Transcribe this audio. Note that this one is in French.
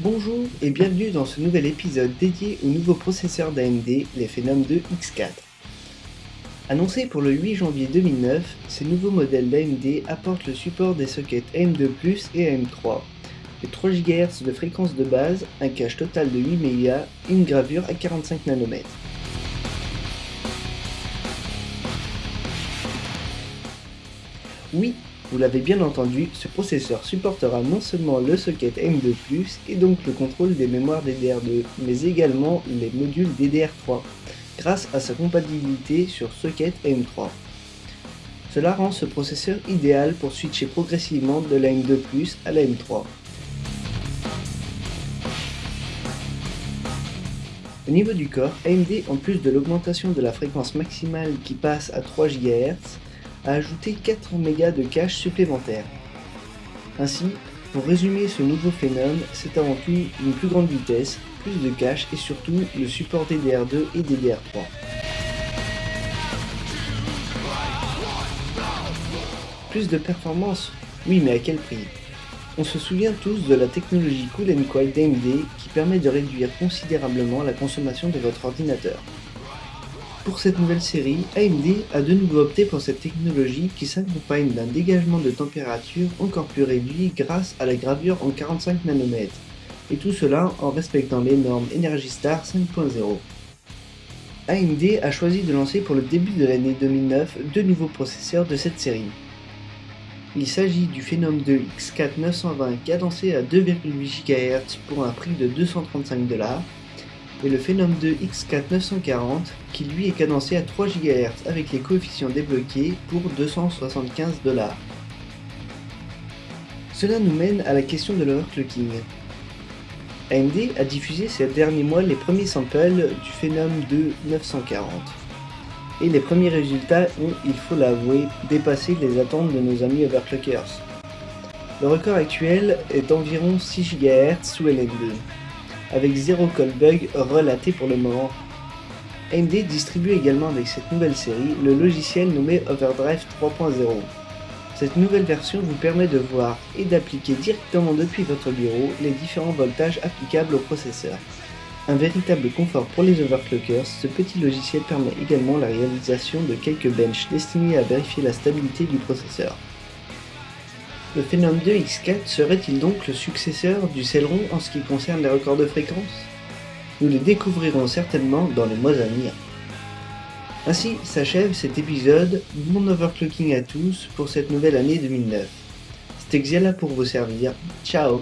Bonjour et bienvenue dans ce nouvel épisode dédié au nouveau processeur d'AMD, les Phenom 2 X4. Annoncé pour le 8 janvier 2009, ces nouveaux modèles d'AMD apportent le support des sockets AM2+, et AM3, les 3 GHz de fréquence de base, un cache total de 8 MB et une gravure à 45 nanomètres. Oui, vous l'avez bien entendu, ce processeur supportera non seulement le socket M2+, et donc le contrôle des mémoires DDR2, mais également les modules DDR3, grâce à sa compatibilité sur socket M3. Cela rend ce processeur idéal pour switcher progressivement de la M2+, à la M3. Au niveau du corps, AMD, en plus de l'augmentation de la fréquence maximale qui passe à 3 GHz, a ajouté 4 mégas de cache supplémentaire. Ainsi, pour résumer ce nouveau phénomène, c'est avant tout une plus grande vitesse, plus de cache et surtout le support DDR2 et DDR3. Plus de performance Oui mais à quel prix? On se souvient tous de la technologie Cool Quiet d'AMD qui permet de réduire considérablement la consommation de votre ordinateur. Pour cette nouvelle série, AMD a de nouveau opté pour cette technologie qui s'accompagne d'un dégagement de température encore plus réduit grâce à la gravure en 45 nanomètres, et tout cela en respectant les normes Energy Star 5.0. AMD a choisi de lancer pour le début de l'année 2009 deux nouveaux processeurs de cette série. Il s'agit du Phenom 2 X4 920 cadencé à 2,8 GHz pour un prix de 235 dollars et le Phenom 2 X4 940 qui lui est cadencé à 3 GHz avec les coefficients débloqués pour 275 dollars. Cela nous mène à la question de l'overclocking. AMD a diffusé ces derniers mois les premiers samples du Phenom 2 940 et les premiers résultats ont, il faut l'avouer, dépassé les attentes de nos amis overclockers. Le record actuel est d'environ 6 GHz sous LN2, avec 0 call bug relaté pour le moment. AMD distribue également avec cette nouvelle série le logiciel nommé Overdrive 3.0. Cette nouvelle version vous permet de voir et d'appliquer directement depuis votre bureau les différents voltages applicables au processeur. Un véritable confort pour les overclockers, ce petit logiciel permet également la réalisation de quelques benches destinés à vérifier la stabilité du processeur. Le Phenom 2 X4 serait-il donc le successeur du Celeron en ce qui concerne les records de fréquence? Nous le découvrirons certainement dans les mois à venir. Ainsi s'achève cet épisode Mon Overclocking à tous pour cette nouvelle année 2009. C'était Xiala pour vous servir, ciao